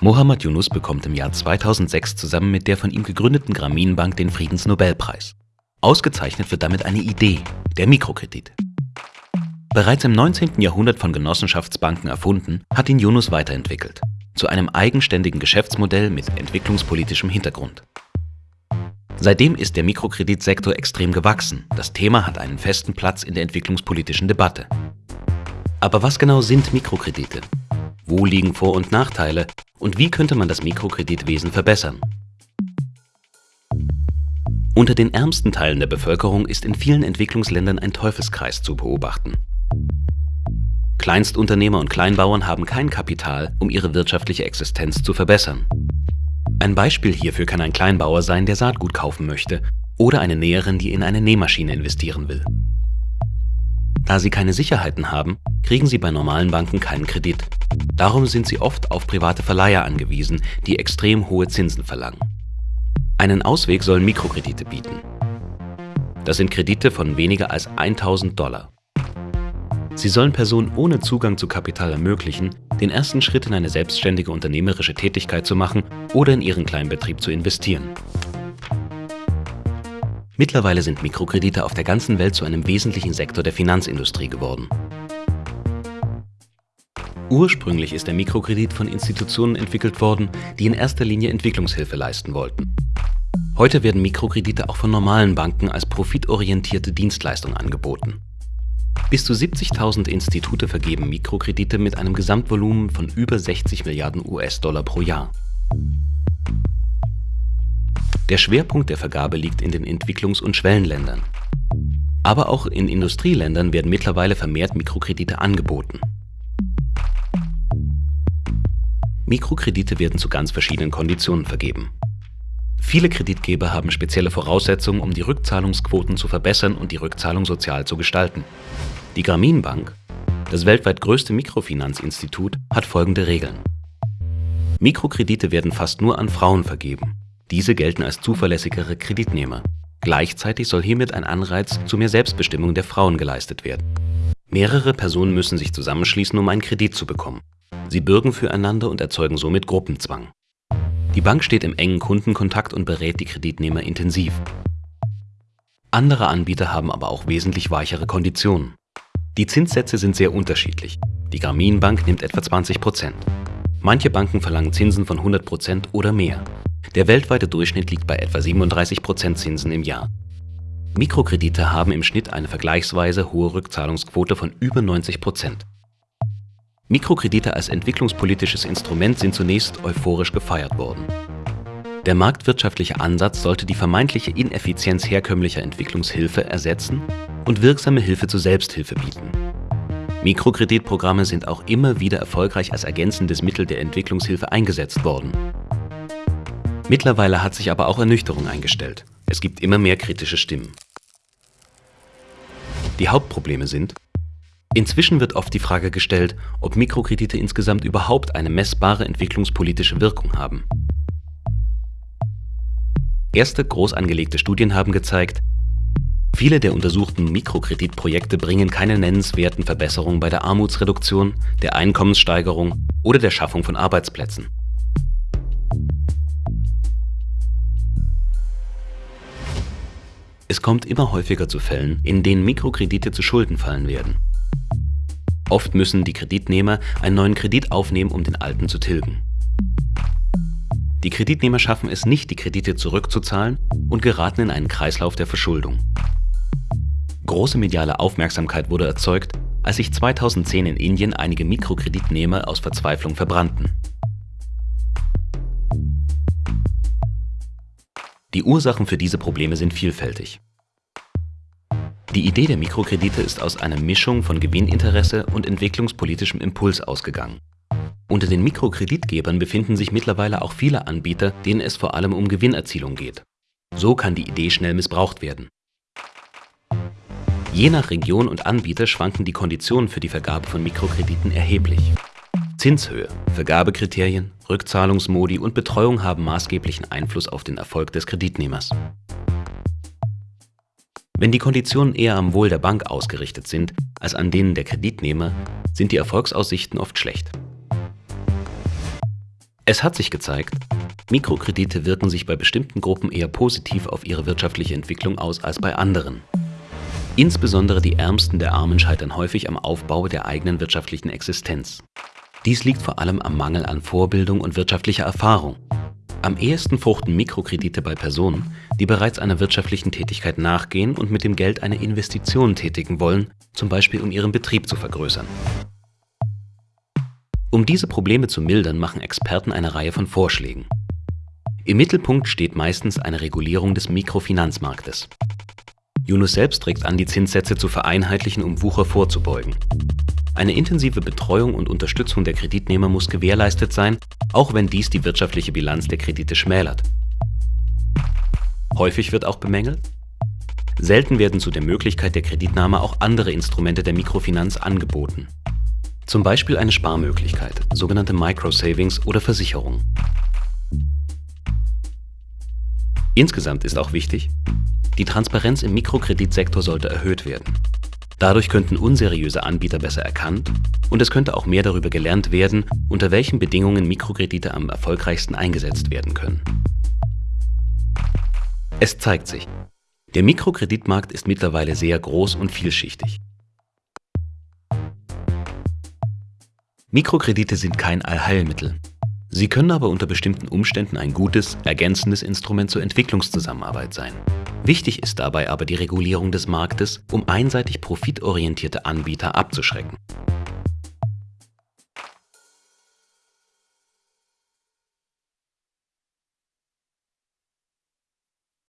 Mohammad Yunus bekommt im Jahr 2006 zusammen mit der von ihm gegründeten Grameenbank den Friedensnobelpreis. Ausgezeichnet wird damit eine Idee, der Mikrokredit. Bereits im 19. Jahrhundert von Genossenschaftsbanken erfunden, hat ihn Yunus weiterentwickelt, zu einem eigenständigen Geschäftsmodell mit entwicklungspolitischem Hintergrund. Seitdem ist der Mikrokreditsektor extrem gewachsen, das Thema hat einen festen Platz in der entwicklungspolitischen Debatte. Aber was genau sind Mikrokredite? Wo liegen Vor- und Nachteile und wie könnte man das Mikrokreditwesen verbessern? Unter den ärmsten Teilen der Bevölkerung ist in vielen Entwicklungsländern ein Teufelskreis zu beobachten. Kleinstunternehmer und Kleinbauern haben kein Kapital, um ihre wirtschaftliche Existenz zu verbessern. Ein Beispiel hierfür kann ein Kleinbauer sein, der Saatgut kaufen möchte, oder eine Näherin, die in eine Nähmaschine investieren will. Da sie keine Sicherheiten haben, kriegen sie bei normalen Banken keinen Kredit. Darum sind sie oft auf private Verleiher angewiesen, die extrem hohe Zinsen verlangen. Einen Ausweg sollen Mikrokredite bieten. Das sind Kredite von weniger als 1000 Dollar. Sie sollen Personen ohne Zugang zu Kapital ermöglichen, den ersten Schritt in eine selbstständige unternehmerische Tätigkeit zu machen oder in ihren Kleinbetrieb zu investieren. Mittlerweile sind Mikrokredite auf der ganzen Welt zu einem wesentlichen Sektor der Finanzindustrie geworden. Ursprünglich ist der Mikrokredit von Institutionen entwickelt worden, die in erster Linie Entwicklungshilfe leisten wollten. Heute werden Mikrokredite auch von normalen Banken als profitorientierte Dienstleistung angeboten. Bis zu 70.000 Institute vergeben Mikrokredite mit einem Gesamtvolumen von über 60 Milliarden US-Dollar pro Jahr. Der Schwerpunkt der Vergabe liegt in den Entwicklungs- und Schwellenländern. Aber auch in Industrieländern werden mittlerweile vermehrt Mikrokredite angeboten. Mikrokredite werden zu ganz verschiedenen Konditionen vergeben. Viele Kreditgeber haben spezielle Voraussetzungen, um die Rückzahlungsquoten zu verbessern und die Rückzahlung sozial zu gestalten. Die Grameenbank, das weltweit größte Mikrofinanzinstitut, hat folgende Regeln. Mikrokredite werden fast nur an Frauen vergeben. Diese gelten als zuverlässigere Kreditnehmer. Gleichzeitig soll hiermit ein Anreiz zu mehr Selbstbestimmung der Frauen geleistet werden. Mehrere Personen müssen sich zusammenschließen, um einen Kredit zu bekommen. Sie bürgen füreinander und erzeugen somit Gruppenzwang. Die Bank steht im engen Kundenkontakt und berät die Kreditnehmer intensiv. Andere Anbieter haben aber auch wesentlich weichere Konditionen. Die Zinssätze sind sehr unterschiedlich. Die Grameenbank nimmt etwa 20 Prozent. Manche Banken verlangen Zinsen von 100 Prozent oder mehr. Der weltweite Durchschnitt liegt bei etwa 37 Prozent Zinsen im Jahr. Mikrokredite haben im Schnitt eine vergleichsweise hohe Rückzahlungsquote von über 90 Prozent. Mikrokredite als entwicklungspolitisches Instrument sind zunächst euphorisch gefeiert worden. Der marktwirtschaftliche Ansatz sollte die vermeintliche Ineffizienz herkömmlicher Entwicklungshilfe ersetzen und wirksame Hilfe zur Selbsthilfe bieten. Mikrokreditprogramme sind auch immer wieder erfolgreich als ergänzendes Mittel der Entwicklungshilfe eingesetzt worden. Mittlerweile hat sich aber auch Ernüchterung eingestellt. Es gibt immer mehr kritische Stimmen. Die Hauptprobleme sind, inzwischen wird oft die Frage gestellt, ob Mikrokredite insgesamt überhaupt eine messbare entwicklungspolitische Wirkung haben. Erste groß angelegte Studien haben gezeigt, viele der untersuchten Mikrokreditprojekte bringen keine nennenswerten Verbesserungen bei der Armutsreduktion, der Einkommenssteigerung oder der Schaffung von Arbeitsplätzen. Es kommt immer häufiger zu Fällen, in denen Mikrokredite zu Schulden fallen werden. Oft müssen die Kreditnehmer einen neuen Kredit aufnehmen, um den alten zu tilgen. Die Kreditnehmer schaffen es nicht, die Kredite zurückzuzahlen und geraten in einen Kreislauf der Verschuldung. Große mediale Aufmerksamkeit wurde erzeugt, als sich 2010 in Indien einige Mikrokreditnehmer aus Verzweiflung verbrannten. Die Ursachen für diese Probleme sind vielfältig. Die Idee der Mikrokredite ist aus einer Mischung von Gewinninteresse und entwicklungspolitischem Impuls ausgegangen. Unter den Mikrokreditgebern befinden sich mittlerweile auch viele Anbieter, denen es vor allem um Gewinnerzielung geht. So kann die Idee schnell missbraucht werden. Je nach Region und Anbieter schwanken die Konditionen für die Vergabe von Mikrokrediten erheblich. Zinshöhe, Vergabekriterien, Rückzahlungsmodi und Betreuung haben maßgeblichen Einfluss auf den Erfolg des Kreditnehmers. Wenn die Konditionen eher am Wohl der Bank ausgerichtet sind als an denen der Kreditnehmer, sind die Erfolgsaussichten oft schlecht. Es hat sich gezeigt, Mikrokredite wirken sich bei bestimmten Gruppen eher positiv auf ihre wirtschaftliche Entwicklung aus als bei anderen. Insbesondere die Ärmsten der Armen scheitern häufig am Aufbau der eigenen wirtschaftlichen Existenz. Dies liegt vor allem am Mangel an Vorbildung und wirtschaftlicher Erfahrung. Am ehesten fruchten Mikrokredite bei Personen, die bereits einer wirtschaftlichen Tätigkeit nachgehen und mit dem Geld eine Investition tätigen wollen, zum Beispiel um ihren Betrieb zu vergrößern. Um diese Probleme zu mildern, machen Experten eine Reihe von Vorschlägen. Im Mittelpunkt steht meistens eine Regulierung des Mikrofinanzmarktes. Yunus selbst trägt an, die Zinssätze zu vereinheitlichen, um Wucher vorzubeugen. Eine intensive Betreuung und Unterstützung der Kreditnehmer muss gewährleistet sein, auch wenn dies die wirtschaftliche Bilanz der Kredite schmälert. Häufig wird auch bemängelt, selten werden zu der Möglichkeit der Kreditnahme auch andere Instrumente der Mikrofinanz angeboten. Zum Beispiel eine Sparmöglichkeit, sogenannte Microsavings oder Versicherung. Insgesamt ist auch wichtig, die Transparenz im Mikrokreditsektor sollte erhöht werden. Dadurch könnten unseriöse Anbieter besser erkannt und es könnte auch mehr darüber gelernt werden, unter welchen Bedingungen Mikrokredite am erfolgreichsten eingesetzt werden können. Es zeigt sich, der Mikrokreditmarkt ist mittlerweile sehr groß und vielschichtig. Mikrokredite sind kein Allheilmittel. Sie können aber unter bestimmten Umständen ein gutes, ergänzendes Instrument zur Entwicklungszusammenarbeit sein. Wichtig ist dabei aber die Regulierung des Marktes, um einseitig profitorientierte Anbieter abzuschrecken.